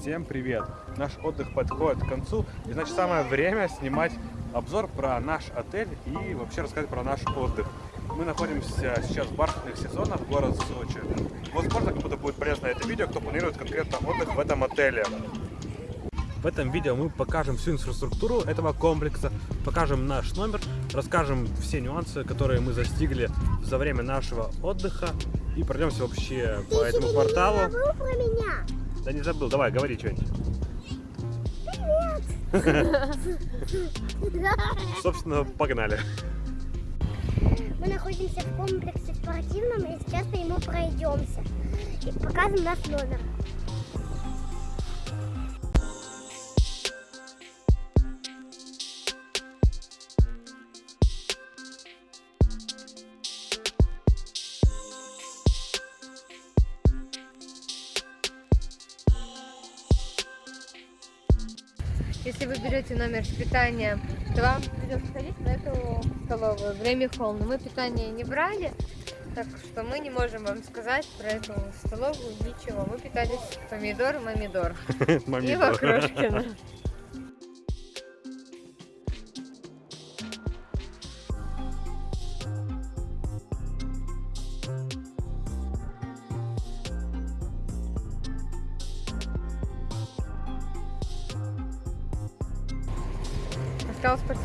Всем привет! Наш отдых подходит к концу, и значит самое время снимать обзор про наш отель и вообще рассказать про наш отдых. Мы находимся сейчас в бархатных сезонах, город Сочи. Возможно, кому-то будет полезно это видео, кто планирует конкретно отдых в этом отеле. В этом видео мы покажем всю инфраструктуру этого комплекса, покажем наш номер, расскажем все нюансы, которые мы достигли за время нашего отдыха и пройдемся вообще Ты по этому кварталу. Да не забыл, давай, говори что-нибудь. Собственно, погнали. Мы находимся в комплексе спортивном и сейчас по нему пройдемся. И покажем наш номер. Если вы берете номер с питанием, то вам придется ходить на эту столовую в Реми Холл. Но мы питание не брали, так что мы не можем вам сказать про эту столовую ничего. Мы питались помидор, мамидор и. Вокрошкина.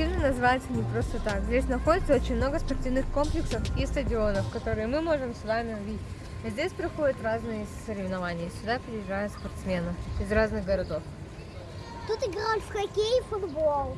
Спортивный называется не просто так. Здесь находится очень много спортивных комплексов и стадионов, которые мы можем с вами увидеть. И здесь проходят разные соревнования. Сюда приезжают спортсмены из разных городов. Тут играют в хоккей и футбол.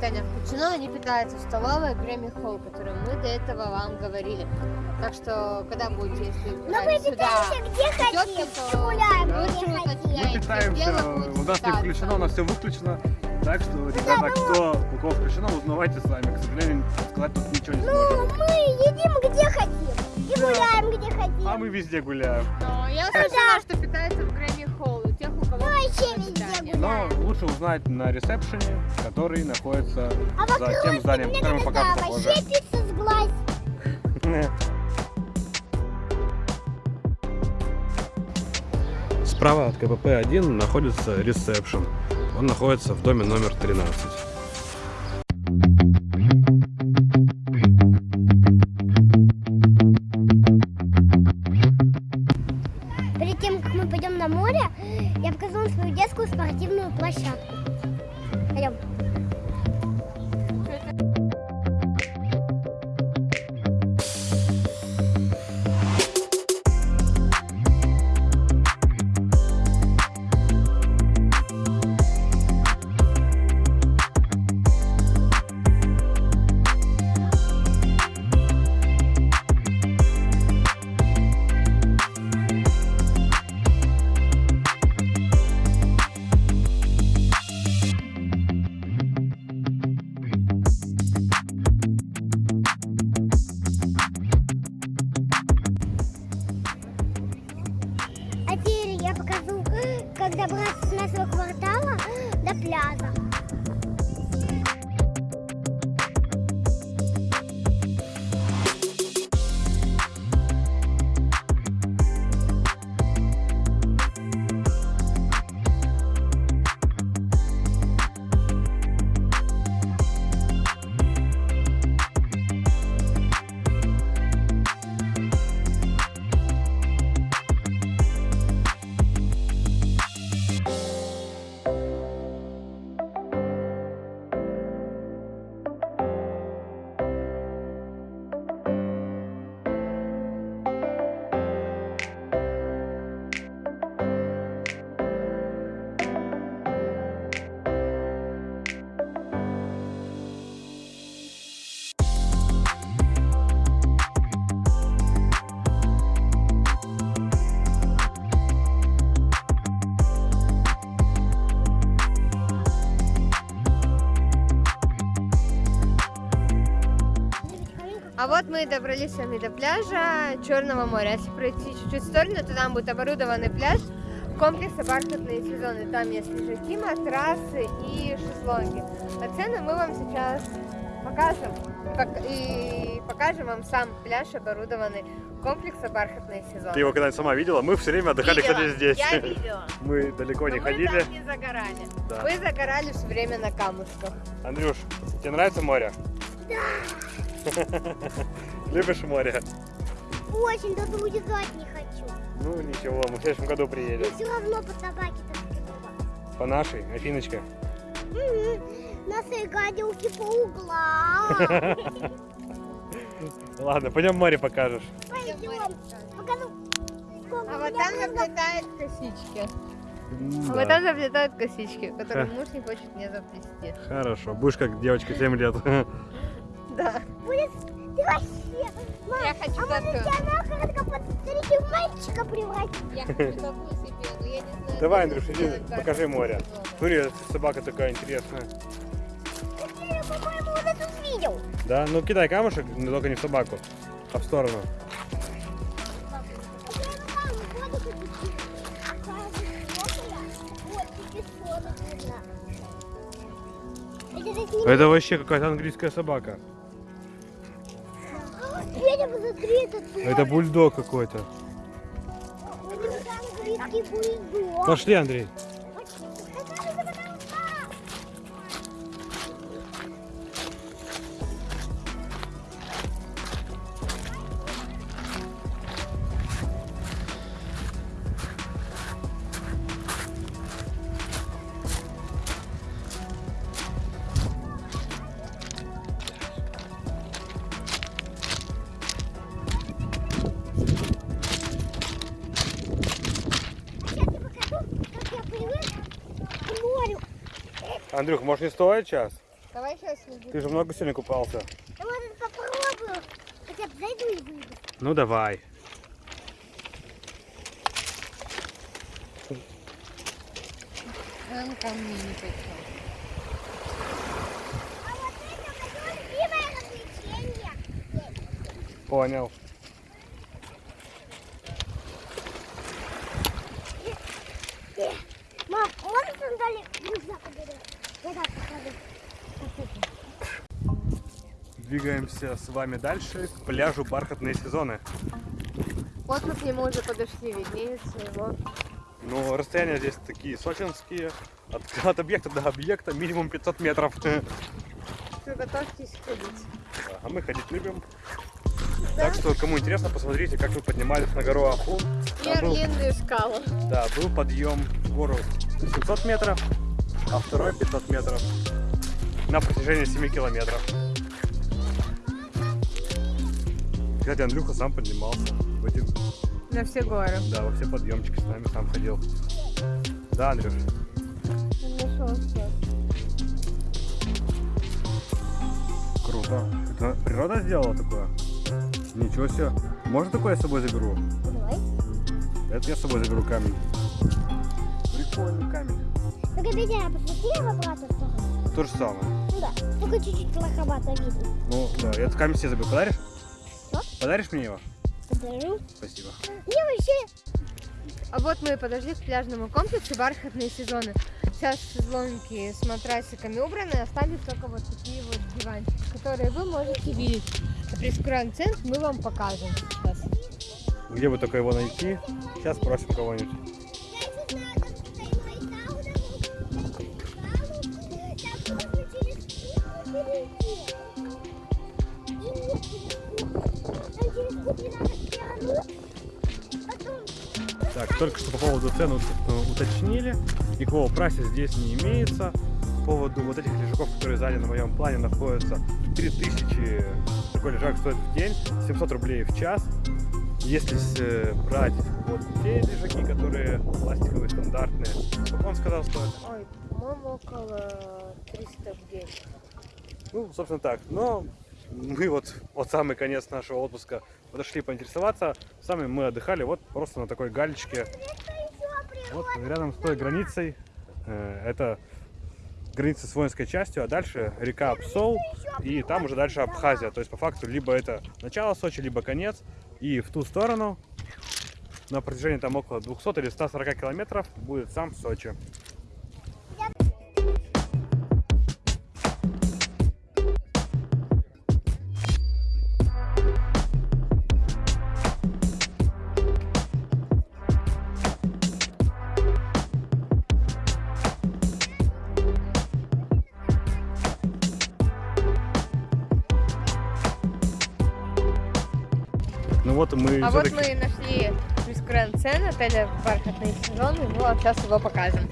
Питание включено, они питаются в столовой Грэмми Холл, которую мы до этого вам говорили. Так что, когда будете, если Но мы сюда питаемся где хотим. то гуляем лучше где хотим. Мы питаемся, у нас не включено, у нас все выключено. Так что, ребята, кто, у кого включено, узнавайте сами. К сожалению, сказать тут ничего не Ну, сможем. мы едим где хотим. И Да. гуляем где хотим. А мы везде гуляем. Но я слышала, что питается в Грэмми Холл, у тех, у кого Мы вообще везде. Но лучше узнать на ресепшене, который находится А за тем зданием, которое мы покажем попозже. Справа от КПП-1 находится ресепшн. Он находится в доме номер 13. 小 как добраться с нашего квартала до пляжа. Мы добрались с вами до пляжа Черного моря. Если пройти чуть-чуть в сторону, то там будет оборудованный пляж комплекса бархатные сезоны. Там есть лежаки, матрасы и шезлонги. А цены мы вам сейчас покажем. Пок- И покажем вам сам пляж, оборудованный комплекса бархатные сезоны. Ты его когда-нибудь сама видела? Мы все время отдыхали, Видела, кстати, здесь. Я видела. Мы далеко не Но мы ходили. там не загорали. Да. Мы загорали все время на камушках. Андрюш, тебе нравится море? Да. Любишь море? Очень, даже уезжать не хочу. Ну ничего, мы в следующем году Но приедем. все равно по собаке так По нашей, Афиночка. Наши гадилки по углам. Ладно, пойдем море покажешь. Пойдем. Покажу. А у вот там заплетают косички. А вот там заплетают косички, которые муж не хочет мне заплести. Хорошо, будешь как девочка 7 лет. Да. Будет... Ты вообще... Мам, Я хочу а может тебя в мальчика превратить? Я хочу такую себе, но я не знаю. Давай, Андрюш, иди, покажи море. Смотри, эта собака такая интересная. Я, по-моему, уже тут видел. Да, ну кидай камушек, но только не в собаку, а в сторону. Вот, Это вообще какая-то английская собака. Федя, посмотри, этот Это бульдог какой-то. Пошли, Андрей. Андрюх, может не стоит час? Давай сейчас иди. Ты же много сегодня купался. Я может попробую. Хотя бы зайду и выйду. Ну давай. Он ко мне не пришел. А вот это мое любимое развлечение. Понял. Мам, можешь сандали рюкзак убери? Я так покажу. Двигаемся с вами дальше к пляжу бархатные сезоны. Вот мы к нему уже подошли, виднеется его. Ну, расстояния здесь такие сочинские. От, от объекта до объекта минимум 500 метров. Все, готовьтесь ходить. А мы ходить любим. Так что, кому интересно, посмотрите, как мы поднимались на гору. Там был, длинные скалы. да, был подъем в гору 700 метров, а второй 500 метров на протяжении 7 километров. Кстати, Андрюха сам поднимался в эти, На все горы. да, во все подъемчики с нами сам ходил. Да, Андрюш? Он нашел все. Круто. Это природа сделала такое? Ничего себе. Можно такое я с собой заберу? Давай. Это я с собой заберу камень. Прикольный камень. Только Петя, посмотри в обратную сторону. То же самое. Ну да, только чуть-чуть плоховато видно. Ну, да, я этот камень себе заберу. Подаришь? Подаришь мне его? Подарю. Спасибо. Мне вообще А вот мы и подошли к пляжному комплексу бархатные сезоны. Сейчас шезлонги с матрасиками убраны, остались только вот такие вот диванчики, которые вы можете видеть. Прескурант центр мы вам покажем сейчас. Где бы только его найти? Сейчас спросим кого-нибудь. Так, только что по поводу цен ут- э, уточнили. Никакого прайса здесь не имеется. По поводу вот этих лежаков, которые сзади на моем плане находятся, 3000 такой лежак стоит в день, 700 рублей в час. Если э, брать вот те лежаки, которые пластиковые, стандартные, сколько он сказал стоит? Ой, по-моему, около 300 в день. Ну, собственно так. Но мы вот вот самый конец нашего отпуска подошли поинтересоваться. Сами мы отдыхали вот просто на такой галечке. Вот рядом с той границей. э, Это границы с воинской частью, а дальше река Псол, и там уже дальше Абхазия. То есть, по факту, либо это начало Сочи, либо конец. И в ту сторону, на протяжении там около 200 или 140 километров, будет сам Сочи. Вот мы А вот мы нашли Плюс Гранд Цен отеля «Бархатные сезоны», ну а сейчас его покажем.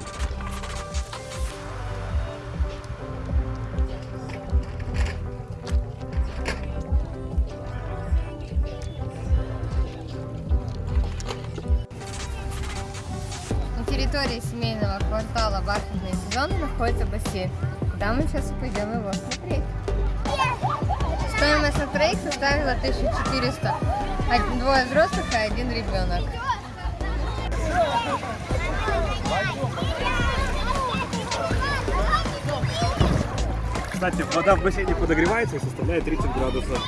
На территории семейного квартала «Бархатные сезоны» находится бассейн. Куда мы сейчас пойдем его смотреть. Стоимость на троих составила 1400. Один- Двое взрослых и один ребенок. Кстати, вода в бассейне подогревается и составляет 30 градусов.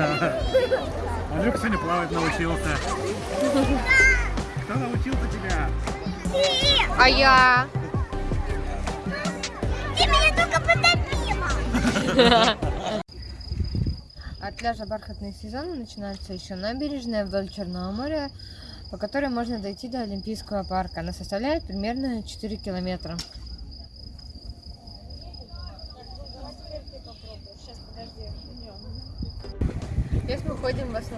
Андрюк сегодня плавать научился. Кто научился тебя? А я? Ты меня только потопила. От пляжа «Бархатные сезоны» начинается еще набережная вдоль Черного моря, по которой можно дойти до Олимпийского парка. Она составляет примерно 4 километра. Здесь мы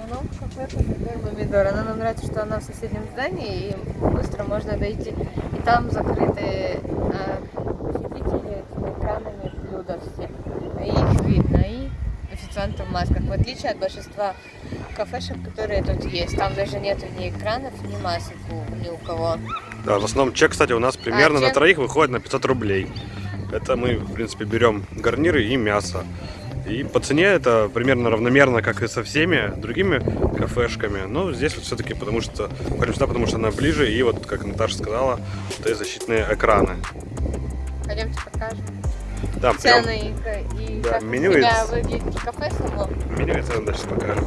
в кафе «Помидор Помидор». Она нам нравится, что она в соседнем здании, и быстро можно дойти. И там закрыты а, посетители этими экранами блюда все. И их видно, и официанты в масках. В отличие от большинства кафешек, которые тут есть. Там даже нету ни экранов, ни масок у- ни у кого. Да, в основном чек, кстати, у нас примерно на чек? троих выходит на 500 рублей. Это мы, в принципе, берем гарниры и мясо. И по цене это примерно равномерно, как и со всеми другими кафешками. Но здесь вот все-таки потому что ходим сюда, потому что она ближе, и вот, как Наташа сказала, вот эти защитные экраны. Пойдемте покажем Да, прям цены и, ка- и Да, как меню у тебя из- выглядит кафе само. меню я цены дальше покажем.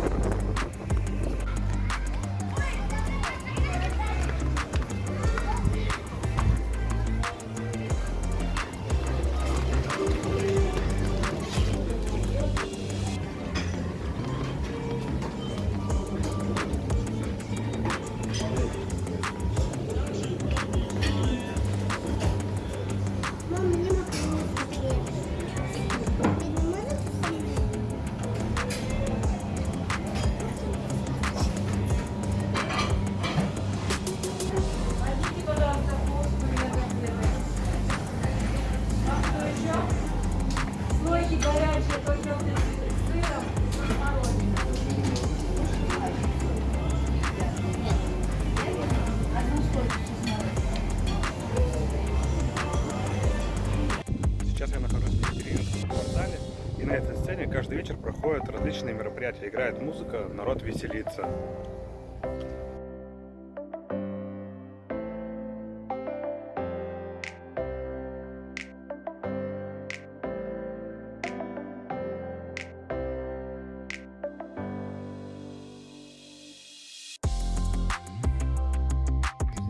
Различные мероприятия. Играет музыка, народ веселится.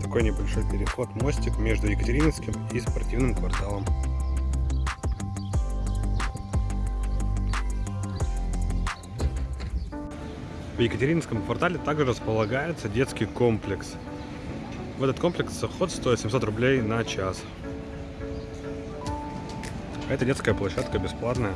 Такой небольшой переход, мостик между Екатерининским и спортивным кварталом. В Екатерининском квартале также располагается детский комплекс. В этот комплекс заход стоит 700 рублей на час. Это детская площадка бесплатная.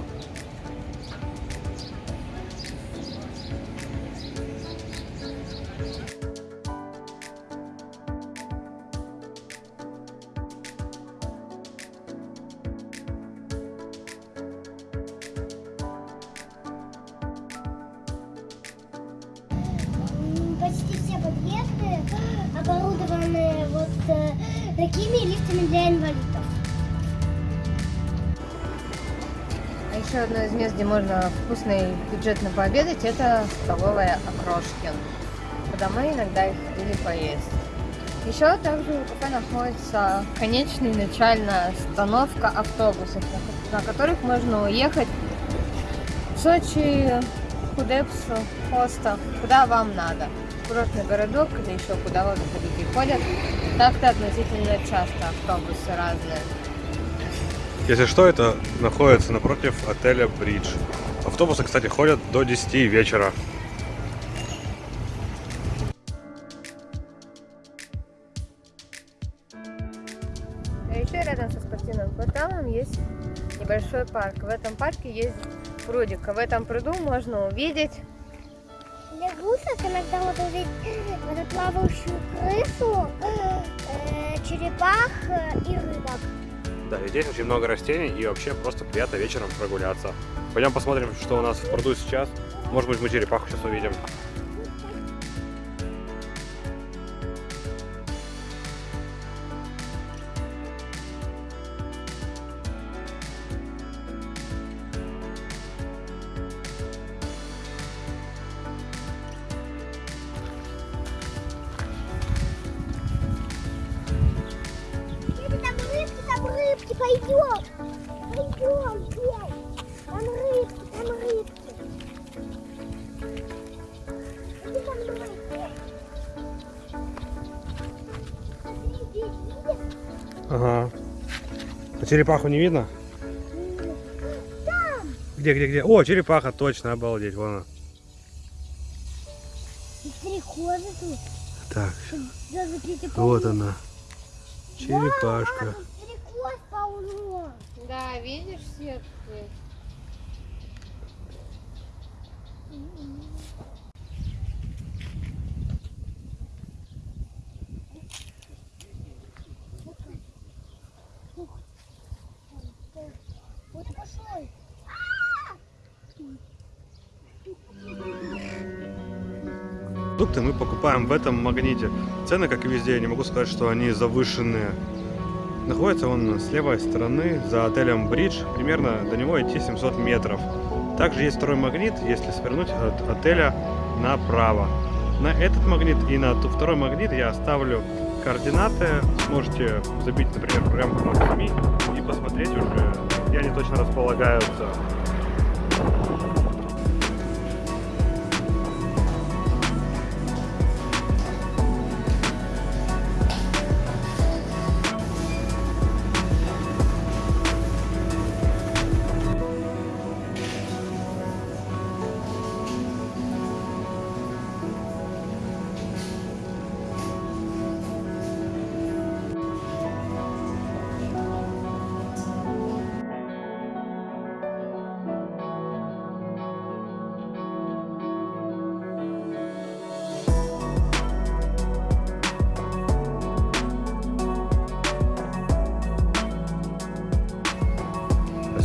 Вкусно и бюджетно пообедать, это столовая Окрошкин, куда мы иногда и ходили поесть. Еще также у кафе находится конечная начальная остановка автобусов, на- которых можно уехать в Сочи, Кудепсу, Хоста, куда вам надо. Курортный городок или еще куда отдыховики ходят. Так-то относительно часто автобусы разные. Если что, это находится напротив отеля Бридж. Автобусы, кстати, ходят до 10 вечера. А еще рядом со спортивным кварталом есть небольшой парк. В этом парке есть прудик. А в этом пруду можно увидеть Лягушек иногда можно увидеть вот эту плавающую крысу, э, черепах э, и рыбок. Да, и здесь очень много растений и вообще просто приятно вечером прогуляться. Пойдем посмотрим, что у нас в пруду сейчас. Может быть, мы черепаху сейчас увидим. Ага. А черепаху не видно? Там. Где, где, где? О, черепаха, точно, обалдеть, вон она. Тут. Так, вот она. Черепашка. Да, видишь сетки? Продукты мы покупаем в этом магните. Цены, как и везде, я не могу сказать, что они завышенные. Находится он с левой стороны, за отелем Бридж. Примерно до него идти 700 метров. Также есть второй магнит, если свернуть от отеля направо. На этот магнит и на ту- второй магнит я оставлю координаты. Сможете забить, например, программу Google СМИ и посмотреть уже, где они точно располагаются.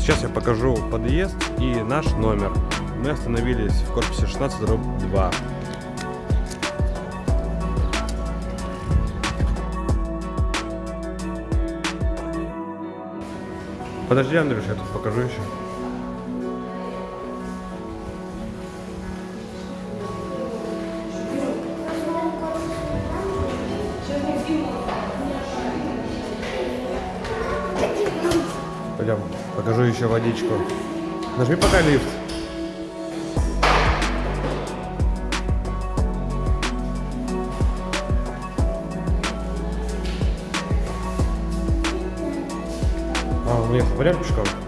Сейчас я покажу подъезд и наш номер. Мы остановились в корпусе 16 дробь 2. Подожди, Андрюш, я тут покажу еще. Покажу еще водичку. Нажми пока лифт. А, я пойдем пешком.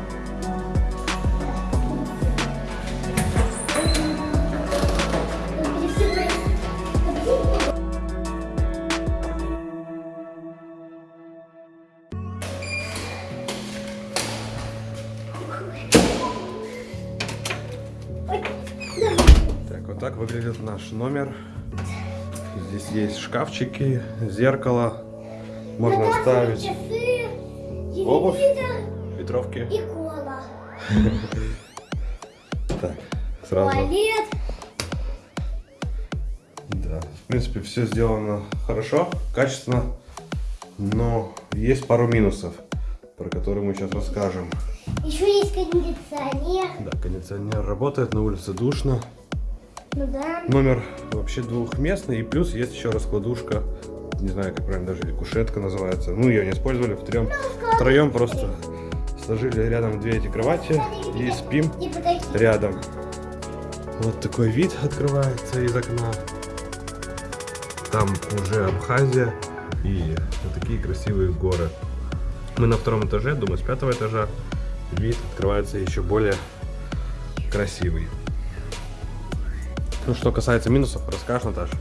Наш номер. Здесь есть шкафчики, зеркало. Можно оставить Часы, Обувь. ветровки. и кола. Так, сразу. Туалет. Да. В принципе, все сделано хорошо, качественно, но есть пару минусов, про которые мы сейчас расскажем. Еще есть кондиционер. Да, кондиционер работает, на улице душно. Ну да. Номер вообще двухместный, и плюс есть еще раскладушка, не знаю, как правильно даже, или кушетка называется. Ну, ее не использовали, втроем, втроем просто сложили рядом две эти кровати и спим рядом. Вот такой вид открывается из окна. Там уже Абхазия и вот такие красивые горы. Мы на втором этаже, думаю, с пятого этажа вид открывается еще более красивый. Ну, что касается минусов, расскажешь, Наташа?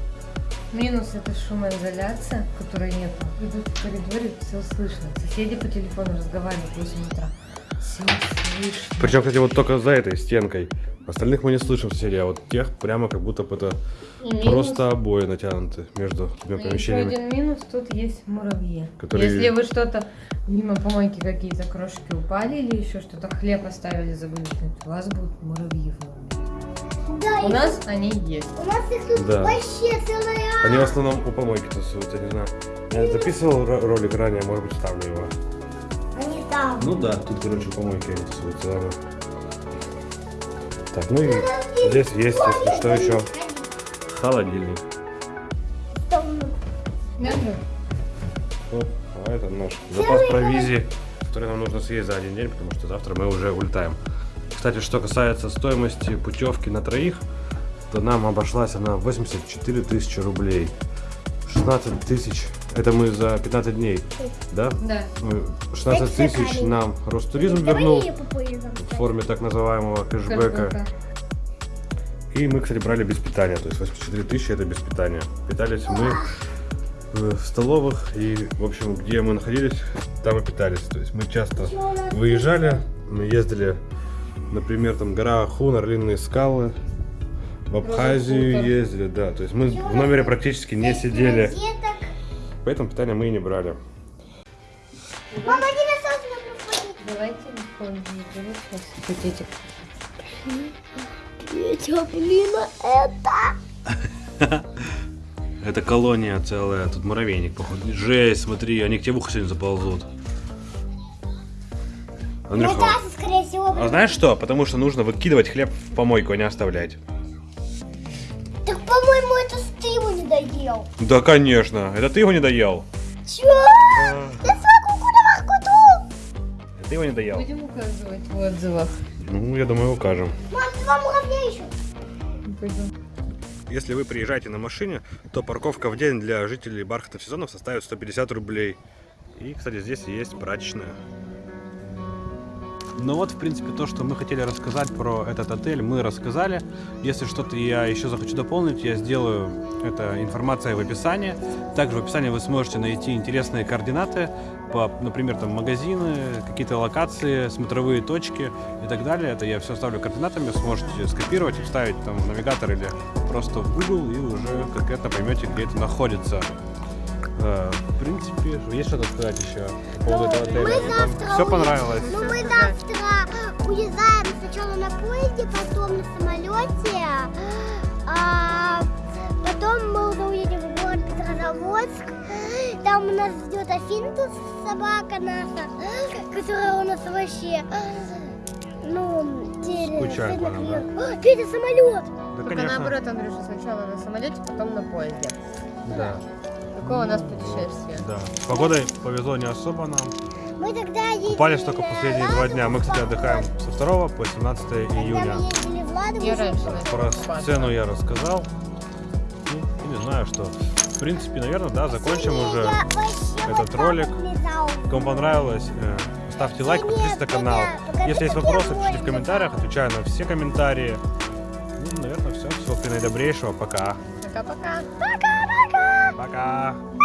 Минус это шумоизоляция, которой нет. Идут в коридоре, все слышно. Соседи по телефону разговаривают в 8 утра. Все слышно. Причем, кстати, вот только за этой стенкой. Остальных мы не слышим соседей, а вот тех прямо как будто бы это минус- просто обои натянуты между двумя еще помещениями. один минус, тут есть муравьи. Которые- Если вы что-то, мимо помойки какие-то крошки упали или еще что-то, хлеб оставили, забыли у вас будут муравьи в номере. Да, У нас они есть. у нас их тут Да. вообще целая. Они в основном у помойки тусуются, не знаю. Я записывал ро- ролик ранее, может быть, ставлю его. Они там. Ну да, тут, короче, у помойки они тусуются, ладно. Так, ну и здесь есть, если что, еще холодильник. Ну, а это наш запас провизии, который нам нужно съесть за один день, потому что завтра мы уже улетаем. Кстати, что касается стоимости путевки на троих, то нам обошлась она 84 тысячи рублей. 16 тысяч, это мы за 15 дней, да? Да. Мы- 16 тысяч нам Ростуризм вернул в форме так называемого кэшбэка. Кэшбэка. И мы, кстати, брали без питания, то есть 84 тысячи это без питания. Питались мы в столовых и, в общем, где мы находились, там и питались. То есть мы часто выезжали, мы ездили, например, там гора Хун, Орлиные скалы, в Абхазию ездили, да. То есть мы в номере практически не сидели, поэтому питание мы и не брали. Мама, не насосно проходит. Давай телефон пакетик. Петя, блин, это... Это колония целая, тут муравейник, походу. Жесть, смотри, они к тебе в ухо сегодня заползут. Андрюха, а знаешь что? Потому что нужно выкидывать хлеб в помойку, а не оставлять. Так, по-моему, это ты его не доел. Да, конечно. Это ты его не доел. Чё? Это ты его не доел. Будем указывать в отзывах. Ну, я думаю, укажем. Мам, два муравья еще. Пойдем. Если вы приезжаете на машине, то парковка в день для жителей бархатных сезонов составит 150 рублей. И, кстати, здесь есть прачечная. Ну вот, в принципе, то, что мы хотели рассказать про этот отель, мы рассказали. Если что-то я еще захочу дополнить, я сделаю это информация в описании. Также в описании вы сможете найти интересные координаты, по, например, там магазины, какие-то локации, смотровые точки и так далее. Это я все оставлю координатами, сможете скопировать и вставить там в навигатор или просто в Google и уже конкретно поймете, где это находится. Э, В принципе, есть что-то сказать еще поводу этого отеля? мы завтра Все понравилось? Ну, мы завтра уезжаем сначала на поезде, потом на самолете, а потом мы уже уедем в город Петрозаводск. Там у нас ждет Афинка, собака наша, которая у нас вообще, ну, теперь Скучает по нам, да? А, Петя, самолет! Да, Только наоборот, Андрюша, сначала на самолете, потом на поезде. Да, Какое у нас путешествие? да. С погодой повезло не особо нам. Мы тогда ездили Купались только последние два дня. Мы, кстати, отдыхаем со 2 по 17 Когда июня. мы ездили в Ладогу, Я раньше Про сцену я рассказал. Ну, и не знаю, что. В принципе, наверное, да, закончим уже. Этот ролик. Кому понравилось, э, ставьте лайк, подписывайтесь на канал. Если есть вопросы, пишите в комментариях, отвечаю на все комментарии. Ну, наверное, все. Всего наидобрейшего. Пока. Пока-пока. Пока. Пока-пока. Пока-пока.